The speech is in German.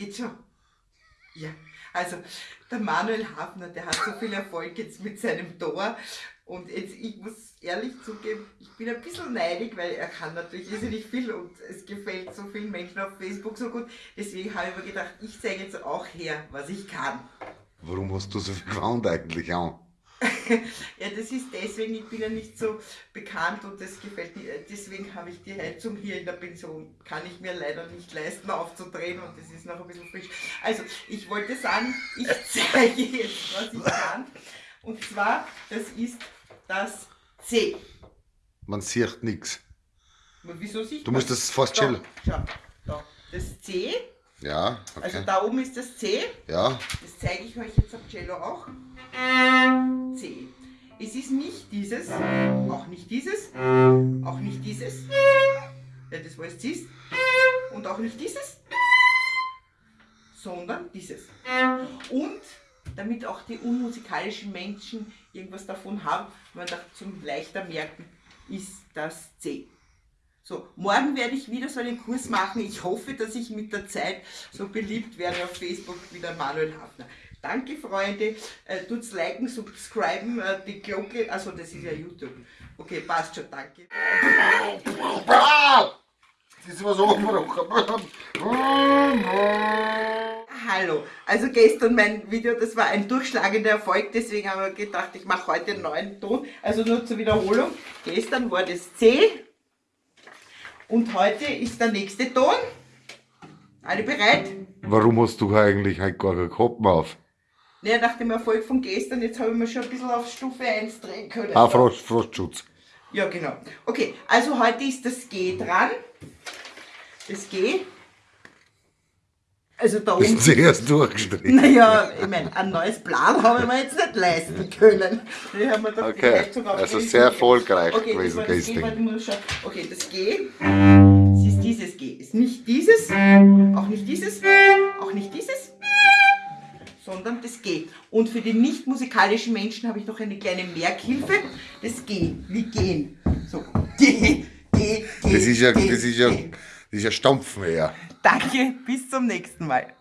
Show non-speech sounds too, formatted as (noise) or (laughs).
Geht schon. Ja, also der Manuel Hafner, der hat so viel Erfolg jetzt mit seinem Tor. Und jetzt, ich muss ehrlich zugeben, ich bin ein bisschen neidig, weil er kann natürlich irrsinnig viel und es gefällt so vielen Menschen auf Facebook so gut. Deswegen habe ich mir gedacht, ich zeige jetzt auch her, was ich kann. Warum hast du so viel Gewand eigentlich an? (laughs) ja, das ist deswegen, ich bin ja nicht so bekannt und das gefällt mir. Deswegen habe ich die Heizung hier in der Pension. Kann ich mir leider nicht leisten aufzudrehen und das ist noch ein bisschen frisch. Also, ich wollte sagen, ich (laughs) zeige jetzt, was ich kann. Und zwar, das ist das C. Man sieht nichts. Wieso siehst Du musst das fast chillen. Schau, da. Das C, Ja, also okay. da oben ist das C. Ja, Das zeige ich euch jetzt am Cello auch. C. Es ist nicht dieses, auch nicht dieses, auch nicht dieses, ja, das war jetzt dies, und auch nicht dieses, sondern dieses. Und damit auch die unmusikalischen Menschen irgendwas davon haben, man da zum leichter merken, ist das C. So, morgen werde ich wieder so einen Kurs machen. Ich hoffe, dass ich mit der Zeit so beliebt werde auf Facebook wie der Manuel Hafner. Danke, Freunde. Äh, tut's liken, subscriben, äh, die Glocke. Also, das ist ja YouTube. Okay, passt schon, danke. das ist was umgebrochen. Hallo. Also gestern mein Video, das war ein durchschlagender Erfolg, deswegen haben wir gedacht, ich mache heute einen neuen Ton. Also nur zur Wiederholung. Gestern war das C und heute ist der nächste Ton. Alle bereit? Warum hast du eigentlich halt gar keinen Kopf auf? Ja, nach dem Erfolg von gestern, jetzt habe ich mir schon ein bisschen auf Stufe 1 drehen können. Ah, Frost, Frostschutz. Ja, genau. Okay, also heute ist das G dran. Das G. Also da oben. ist zuerst durchgestrichen. Naja, ich meine, ein neues Plan habe ich mir jetzt nicht leisten können. Ich habe mir gedacht, die Okay, Heizung auf also die- sehr erfolgreich okay, gewesen das war das G. Okay, das G, es ist dieses G. Ist nicht dieses, auch nicht dieses, auch nicht dieses, sondern das G. Und für die nicht musikalischen Menschen habe ich noch eine kleine Merkhilfe. Das G, wie gehen. So, G, G, G. Das ist ja, G, das ist ja, das ist ja Stampfen eher. Danke, bis zum nächsten Mal.